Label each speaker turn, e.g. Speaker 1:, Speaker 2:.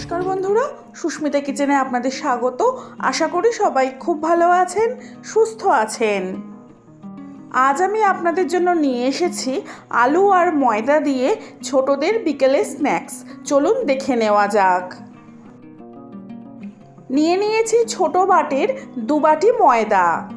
Speaker 1: নমস্কার বন্ধুরা, সুস্মিতা কিচেনে আপনাদের স্বাগত। আশা করি সবাই খুব ভালো আছেন, সুস্থ আছেন। আজ আমি আপনাদের জন্য নিয়ে এসেছি আলু আর ময়দা দিয়ে ছোটদের বিকেলে স্ন্যাক্স। চলুন দেখে নেওয়া যাক। নিয়ে নিয়েছি ছোট বাটির দু বাটি ময়দা।